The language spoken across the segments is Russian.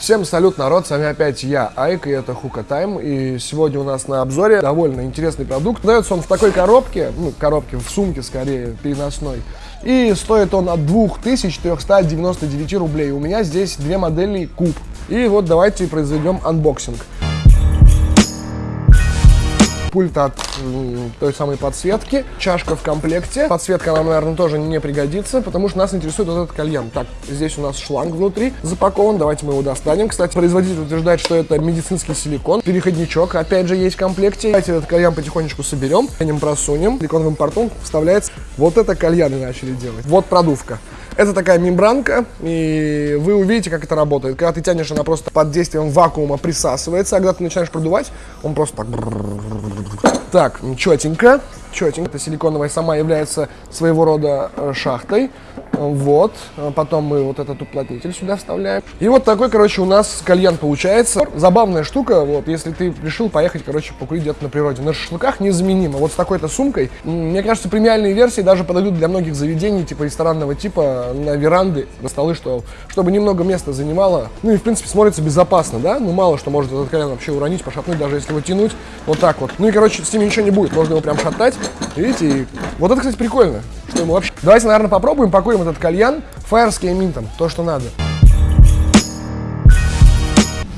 Всем салют, народ, с вами опять я, Айк, и это Hookah Time, и сегодня у нас на обзоре довольно интересный продукт. Дается он в такой коробке, ну, коробке, в сумке скорее, переносной, и стоит он от 2499 рублей. У меня здесь две модели куб. И вот давайте произведем unboxing пульт от той самой подсветки, чашка в комплекте. Подсветка нам, наверное, тоже не пригодится, потому что нас интересует вот этот кальян. Так, здесь у нас шланг внутри запакован, давайте мы его достанем. Кстати, производитель утверждает, что это медицинский силикон. Переходничок, опять же, есть в комплекте. Давайте этот кальян потихонечку соберем, ним просунем. Силиконовым портом вставляется вот это кальяны начали делать. Вот продувка. Это такая мембранка, и вы увидите, как это работает. Когда ты тянешь, она просто под действием вакуума присасывается, а когда ты начинаешь продувать, он просто так... Так, четенько четенько. Эта силиконовая сама является своего рода шахтой. Вот. Потом мы вот этот уплотнитель сюда вставляем. И вот такой, короче, у нас кальян получается. Забавная штука, вот, если ты решил поехать, короче, покурить где-то на природе. На шашлыках незаменимо. Вот с такой-то сумкой. Мне кажется, премиальные версии даже подойдут для многих заведений, типа ресторанного типа, на веранды, на столы, что, чтобы немного места занимало. Ну и, в принципе, смотрится безопасно, да? Ну, мало что может этот кальян вообще уронить, пошатнуть, даже если его тянуть. Вот так вот. Ну и, короче, с ним ничего не будет. Можно его прям шатать. Видите? Вот это, кстати, прикольно. Что ему вообще... Давайте, наверное, попробуем, покурим этот кальян Fire с. То, что надо.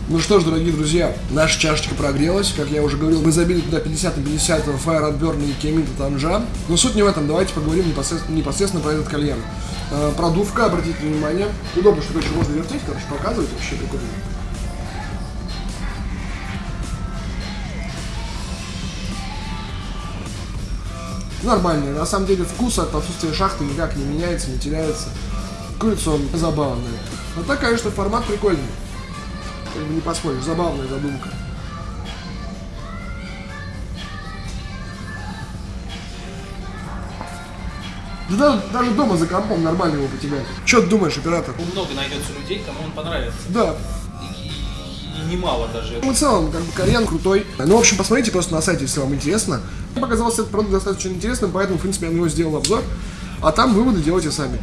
Ну что ж, дорогие друзья, наша чашечка прогрелась. Как я уже говорил, мы забили туда 50 на 50 Fire от Burn и Кейминта Танжа. Но суть не в этом. Давайте поговорим непосредственно, непосредственно про этот кальян. Э, продувка, обратите внимание. Удобно, что, короче, можно вертеть, короче, показывать. Вообще прикольно. Нормальный. На самом деле вкус от отсутствия шахты никак не меняется, не теряется. Курица он забавный. Но так, конечно, формат прикольный. Как бы не поспоришь, забавная задумка. Да даже дома за компом нормально его потягать. Что ты думаешь, оператор? Много найдется людей, кому он понравится. Да, немало даже. В целом, как бы кальян крутой. Ну, в общем, посмотрите просто на сайте, если вам интересно. Мне показался этот продукт достаточно интересным, поэтому, в принципе, я на него сделал обзор. А там выводы делайте сами.